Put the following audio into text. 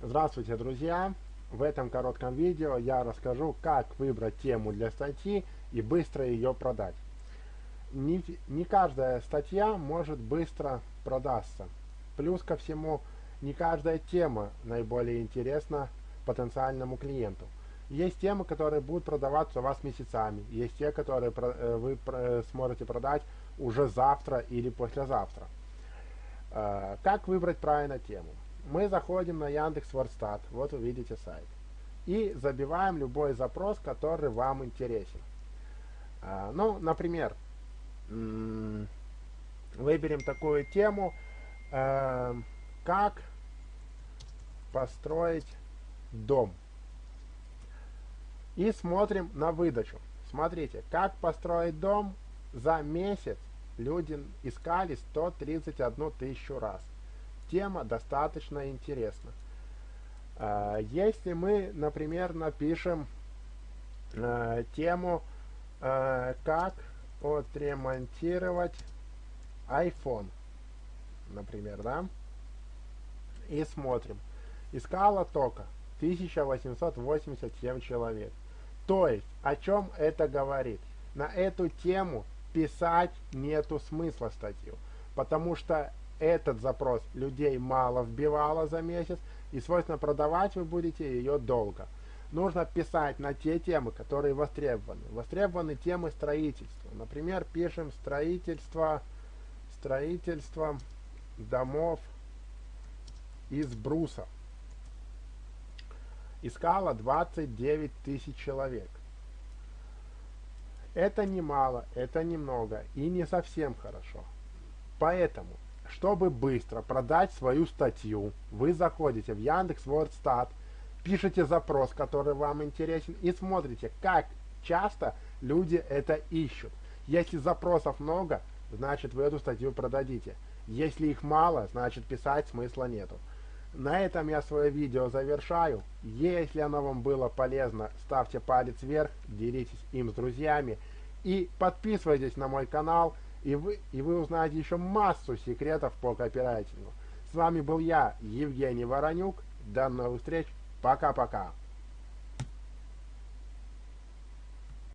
Здравствуйте, друзья! В этом коротком видео я расскажу, как выбрать тему для статьи и быстро ее продать. Не, не каждая статья может быстро продаться. Плюс ко всему, не каждая тема наиболее интересна потенциальному клиенту. Есть темы, которые будут продаваться у вас месяцами. Есть те, которые э, вы сможете продать уже завтра или послезавтра. Э, как выбрать правильно тему? Мы заходим на Яндекс Вордстат, вот вы видите сайт, и забиваем любой запрос, который вам интересен. А, ну, например, выберем такую тему, э, как построить дом. И смотрим на выдачу. Смотрите, как построить дом за месяц люди искали 131 тысячу раз тема достаточно интересна. А, если мы, например, напишем а, тему а, «Как отремонтировать iPhone», например, да, и смотрим. Искала только 1887 человек. То есть, о чем это говорит? На эту тему писать нету смысла статью, потому что этот запрос людей мало вбивало за месяц, и, свойственно, продавать вы будете ее долго. Нужно писать на те темы, которые востребованы. Востребованы темы строительства. Например, пишем строительство, строительство домов из бруса. Искало 29 тысяч человек. Это немало, это немного и не совсем хорошо. Поэтому чтобы быстро продать свою статью, вы заходите в Яндекс Вордстат, пишете запрос, который вам интересен, и смотрите, как часто люди это ищут. Если запросов много, значит вы эту статью продадите. Если их мало, значит писать смысла нету. На этом я свое видео завершаю. Если оно вам было полезно, ставьте палец вверх, делитесь им с друзьями и подписывайтесь на мой канал и вы, и вы узнаете еще массу секретов по копирайтингу. С вами был я, Евгений Воронюк. До новых встреч. Пока-пока.